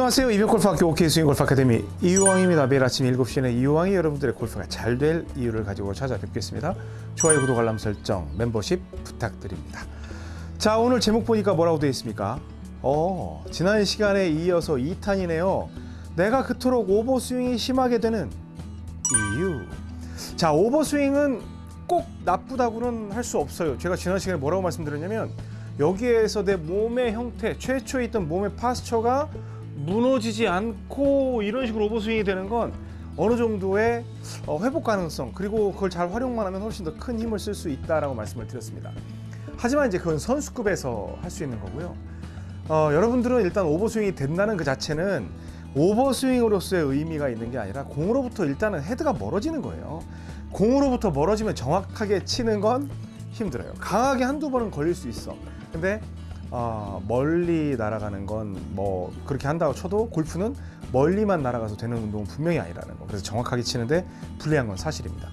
안녕하세요. 이병골프학교 OK 스윙 골프 아카데미 이유왕입니다. 매일 아침 7시에는 이유왕이 여러분들의 골프가 잘 될 이유를 가지고 찾아뵙겠습니다. 좋아요, 구독, 알람 설정, 멤버십 부탁드립니다. 자, 오늘 제목 보니까 뭐라고 되어 있습니까? 어, 지난 시간에 이어서 2탄이네요. 내가 그토록 오버스윙이 심하게 되는 이유. 자, 오버스윙은 꼭 나쁘다고는 할 수 없어요. 제가 지난 시간에 뭐라고 말씀드렸냐면 여기에서 내 몸의 형태, 최초에 있던 몸의 파스처가 무너지지 않고 이런 식으로 오버스윙이 되는 건 어느 정도의 어, 회복 가능성 그리고 그걸 잘 활용만 하면 훨씬 더 큰 힘을 쓸 수 있다라고 말씀을 드렸습니다. 하지만 이제 그건 선수급에서 할 수 있는 거고요. 어, 여러분들은 일단 오버스윙이 된다는 그 자체는 오버스윙으로서의 의미가 있는 게 아니라 공으로부터 일단은 헤드가 멀어지는 거예요. 공으로부터 멀어지면 정확하게 치는 건 힘들어요. 강하게 한두 번은 걸릴 수 있어. 근데 어, 멀리 날아가는 건 뭐 그렇게 한다고 쳐도 골프는 멀리만 날아가서 되는 운동은 분명히 아니라는 거. 그래서 정확하게 치는데 불리한 건 사실입니다.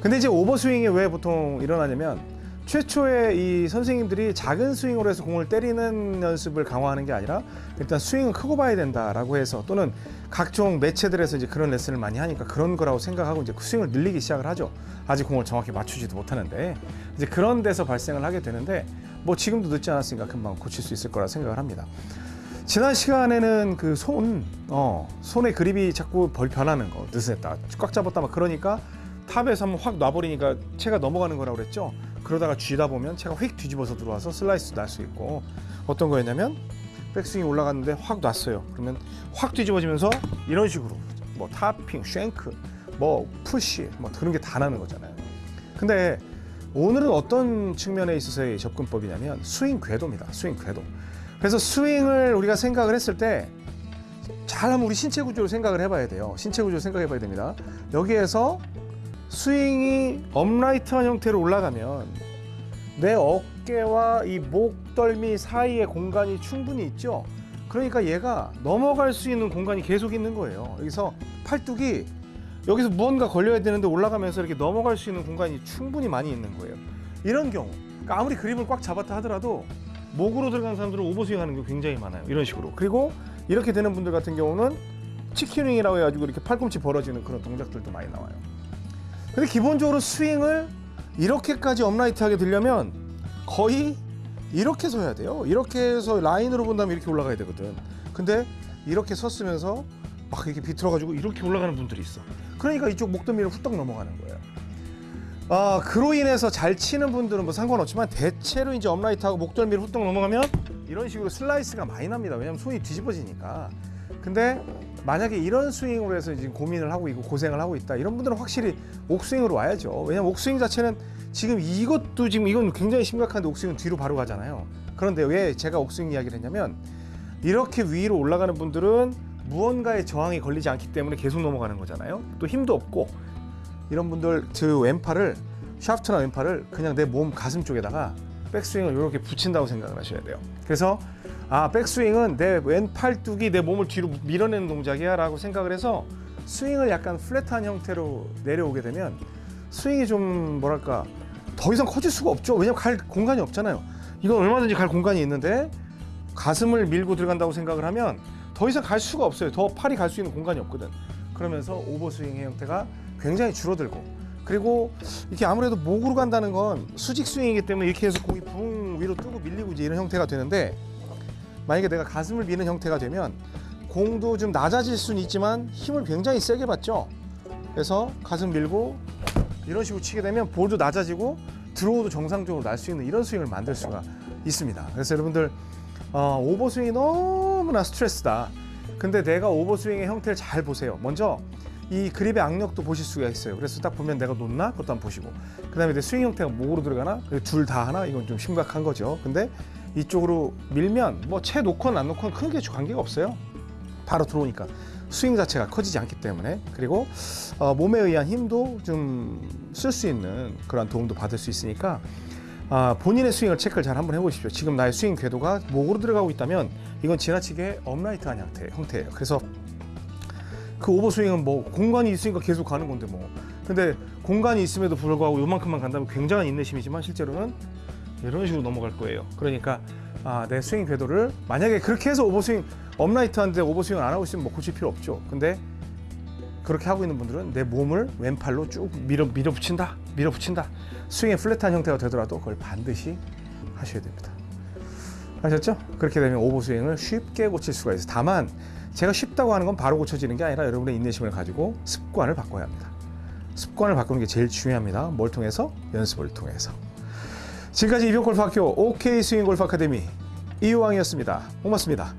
근데 이제 오버스윙이 왜 보통 일어나냐면 최초에 이 선생님들이 작은 스윙으로 해서 공을 때리는 연습을 강화하는 게 아니라 일단 스윙은 크고 봐야 된다라고 해서 또는 각종 매체들에서 이제 그런 레슨을 많이 하니까 그런 거라고 생각하고 이제 스윙을 늘리기 시작을 하죠. 아직 공을 정확히 맞추지도 못하는데 이제 그런 데서 발생을 하게 되는데 뭐 지금도 늦지 않았으니까 금방 고칠 수 있을 거라 생각을 합니다. 지난 시간에는 그 손, 어, 손의 그립이 자꾸 벌 변하는 거, 느슨했다, 꽉 잡았다 막 그러니까 top에서 한번 확 놔버리니까 채가 넘어가는 거라고 그랬죠. 그러다가 쥐다 보면 채가 휙 뒤집어서 들어와서 슬라이스 날 수 있고 어떤 거였냐면 백스윙이 올라갔는데 확 놨어요. 그러면 확 뒤집어지면서 이런 식으로 뭐 topping, shank, 뭐 push, 뭐 그런 게 다 나는 거잖아요. 근데 오늘은 어떤 측면에 있어서의 접근법이냐면 스윙 궤도입니다. 스윙 궤도. 그래서 스윙을 우리가 생각을 했을 때 잘하면 우리 신체 구조를 생각을 해봐야 돼요. 신체 구조를 생각해 봐야 됩니다. 여기에서 스윙이 upright한 형태로 올라가면 내 어깨와 이 목덜미 사이에 공간이 충분히 있죠. 그러니까 얘가 넘어갈 수 있는 공간이 계속 있는 거예요. 여기서 팔뚝이 여기서 무언가 걸려야 되는데 올라가면서 이렇게 넘어갈 수 있는 공간이 충분히 많이 있는 거예요. 이런 경우, 그러니까 아무리 그립을 꽉 잡았다 하더라도 목으로 들어간 사람들은 오버스윙 하는 게 굉장히 많아요. 이런 식으로. 그리고 이렇게 되는 분들 같은 경우는 치킨윙이라고 해가지고 이렇게 팔꿈치 벌어지는 그런 동작들도 많이 나와요. 근데 기본적으로 스윙을 이렇게까지 업라이트하게 되려면 거의 이렇게 서야 돼요. 이렇게 해서 라인으로 본다면 이렇게 올라가야 되거든. 근데 이렇게 섰으면서 막 이렇게 비틀어가지고 이렇게 올라가는 분들이 있어. 그러니까 이쪽 목덜미를 후딱 넘어가는 거예요. 아, 그로 인해서 잘 치는 분들은 뭐 상관없지만 대체로 이제 upright하고 목덜미를 후딱 넘어가면 이런 식으로 슬라이스가 많이 납니다. 왜냐면 손이 뒤집어지니까. 근데 만약에 이런 스윙으로 해서 지금 고민을 하고 있고 고생을 하고 있다 이런 분들은 확실히 옥스윙으로 와야죠. 왜냐면 옥스윙 자체는 지금 이것도 지금 이건 굉장히 심각한데 옥스윙은 뒤로 바로 가잖아요. 그런데 왜 제가 옥스윙 이야기를 했냐면 이렇게 위로 올라가는 분들은 무언가의 저항이 걸리지 않기 때문에 계속 넘어가는 거잖아요. 또 힘도 없고 이런 분들 그 왼팔을 샤프트나 왼팔을 그냥 내 몸 가슴 쪽에다가 백스윙을 이렇게 붙인다고 생각을 하셔야 돼요. 그래서 아 백스윙은 내 왼팔뚝이 내 몸을 뒤로 밀어내는 동작이야 라고 생각을 해서 스윙을 약간 플랫한 형태로 내려오게 되면 스윙이 좀 뭐랄까 더 이상 커질 수가 없죠. 왜냐면 갈 공간이 없잖아요. 이건 얼마든지 갈 공간이 있는데 가슴을 밀고 들어간다고 생각을 하면 더 이상 갈 수가 없어요. 더 팔이 갈 수 있는 공간이 없거든. 그러면서 오버스윙의 형태가 굉장히 줄어들고 그리고 이렇게 아무래도 목으로 간다는 건 수직 스윙이기 때문에 이렇게 해서 공이 붕 위로 뜨고 밀리고 이제 이런 형태가 되는데 만약에 내가 가슴을 미는 형태가 되면 공도 좀 낮아질 수는 있지만 힘을 굉장히 세게 받죠. 그래서 가슴 밀고 이런 식으로 치게 되면 볼도 낮아지고 드로우도 정상적으로 날 수 있는 이런 스윙을 만들 수가 있습니다. 그래서 여러분들 어, 오버스윙이 너무 나 스트레스다. 근데 내가 오버스윙의 형태를 잘 보세요. 먼저 이 그립의 악력도 보실 수가 있어요. 그래서 딱 보면 내가 놓나? 그것도 한번 보시고. 그 다음에 내 스윙 형태가 목으로 들어가나? 둘 다 하나? 이건 좀 심각한 거죠. 근데 이쪽으로 밀면 뭐 채 놓건 안 놓건 크게 관계가 없어요. 바로 들어오니까. 스윙 자체가 커지지 않기 때문에 그리고 어, 몸에 의한 힘도 좀 쓸 수 있는 그런 도움도 받을 수 있으니까 아, 본인의 스윙을 체크를 잘 한번 해보십시오. 지금 나의 스윙 궤도가 목으로 들어가고 있다면 이건 지나치게 upright한 형태, 형태예요. 그래서 그 오버 스윙은 뭐 공간이 있으니까 계속 가는 건데 뭐. 근데 공간이 있음에도 불구하고 요만큼만 간다면 굉장한 인내심이지만 실제로는 이런 식으로 넘어갈 거예요. 그러니까 아, 내 스윙 궤도를 만약에 그렇게 해서 오버 스윙 upright 하는데 오버 스윙 안 하고 있으면 뭐 고칠 필요 없죠. 근데 그렇게 하고 있는 분들은 내 몸을 왼팔로 쭉 밀어 밀어붙인다, 밀어붙인다. 스윙의 flat한 형태가 되더라도 그걸 반드시 하셔야 됩니다. 아셨죠? 그렇게 되면 오버 스윙을 쉽게 고칠 수가 있어요. 다만 제가 쉽다고 하는 건 바로 고쳐지는 게 아니라 여러분의 인내심을 가지고 습관을 바꿔야 합니다. 습관을 바꾸는 게 제일 중요합니다. 뭘 통해서? 연습을 통해서. 지금까지 이병골프학교 OK 스윙골프 아카데미 이유왕이었습니다. 고맙습니다.